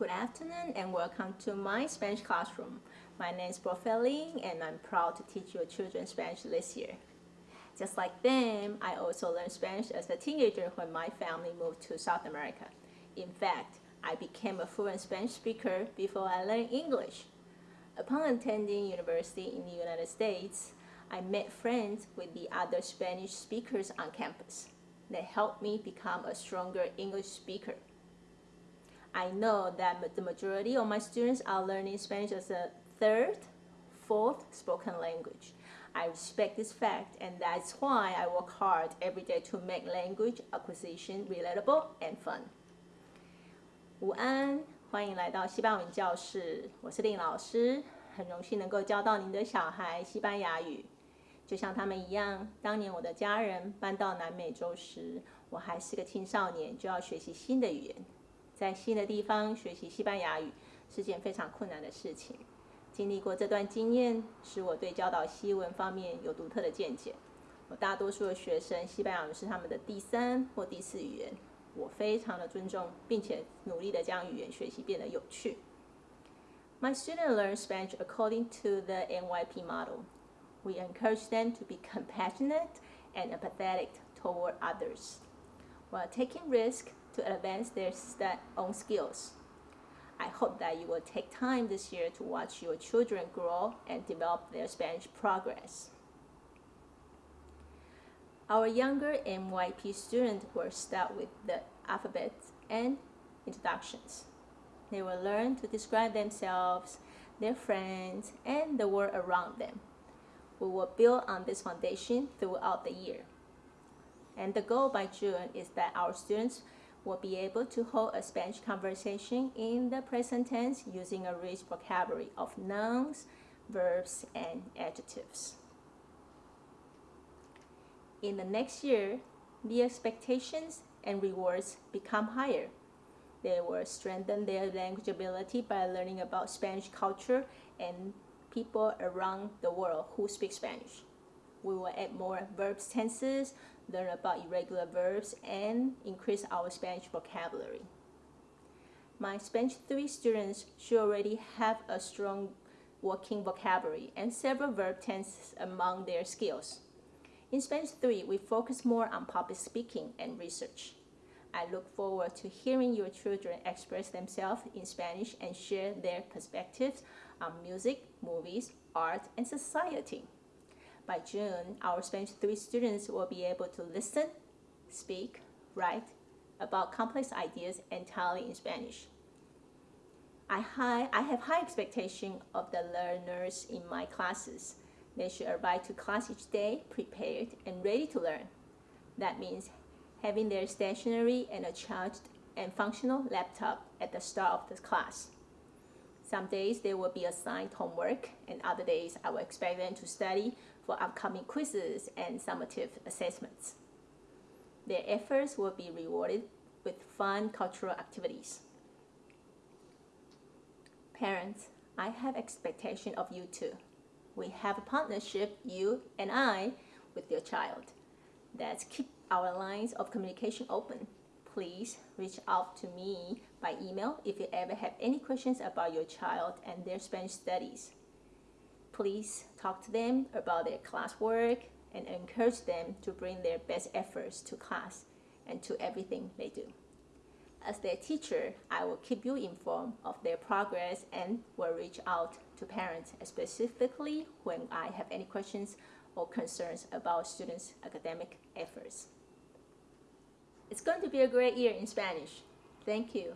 Good afternoon and welcome to my Spanish classroom. My name is Profeling and I'm proud to teach your children Spanish this year. Just like them, I also learned Spanish as a teenager when my family moved to South America. In fact, I became a fluent Spanish speaker before I learned English. Upon attending university in the United States, I met friends with the other Spanish speakers on campus. They helped me become a stronger English speaker. I know that the majority of my students are learning Spanish as a third, fourth spoken language. I respect this fact and that's why I work hard every day to make language acquisition relatable and fun. 午安，欢迎来到西班牙文教室，我是令老师，很荣幸能够教到您的小孩西班牙语。就像他们一样，当年我的家人搬到南美洲时，我还是个青少年，就要学习新的语言。 在新的地方学习西班牙语是件非常困难的事情。经历过这段经验，使我对教导西文方面有独特的见解。我大多数的学生，西班牙语是他们的第三或第四语言。我非常的尊重，并且努力的将语言学习变得有趣。My students learn Spanish according to the NYP model. We encourage them to be compassionate and empathetic toward others, while taking risks to advance their own skills. I hope that you will take time this year to watch your children grow and develop their Spanish progress. Our younger MYP students will start with the alphabet and introductions. They will learn to describe themselves, their friends, and the world around them. We will build on this foundation throughout the year. And the goal by June is that our students will be able to hold a Spanish conversation in the present tense using a rich vocabulary of nouns, verbs, and adjectives. In the next year, the expectations and rewards become higher. They will strengthen their language ability by learning about Spanish culture and people around the world who speak Spanish. We will add more verbs tenses, learn about irregular verbs, and increase our Spanish vocabulary. My Spanish 3 students should already have a strong working vocabulary and several verb tenses among their skills. In Spanish 3, we focus more on public speaking and research. I look forward to hearing your children express themselves in Spanish and share their perspectives on music, movies, art, and society. By June, our Spanish 3 students will be able to listen, speak, write about complex ideas entirely in Spanish. I, high, I have high expectation of the learners in my classes. They should arrive to class each day prepared and ready to learn. That means having their stationery and a charged and functional laptop at the start of the class. Some days they will be assigned homework and other days I will expect them to study for upcoming quizzes and summative assessments. Their efforts will be rewarded with fun cultural activities. Parents, I have expectation of you too. We have a partnership, you and I, with your child. Let's keep our lines of communication open. Please reach out to me by email if you ever have any questions about your child and their Spanish studies. Please talk to them about their classwork and encourage them to bring their best efforts to class and to everything they do. As their teacher, I will keep you informed of their progress and will reach out to parents specifically when I have any questions or concerns about students' academic efforts. It's going to be a great year in Spanish. Thank you.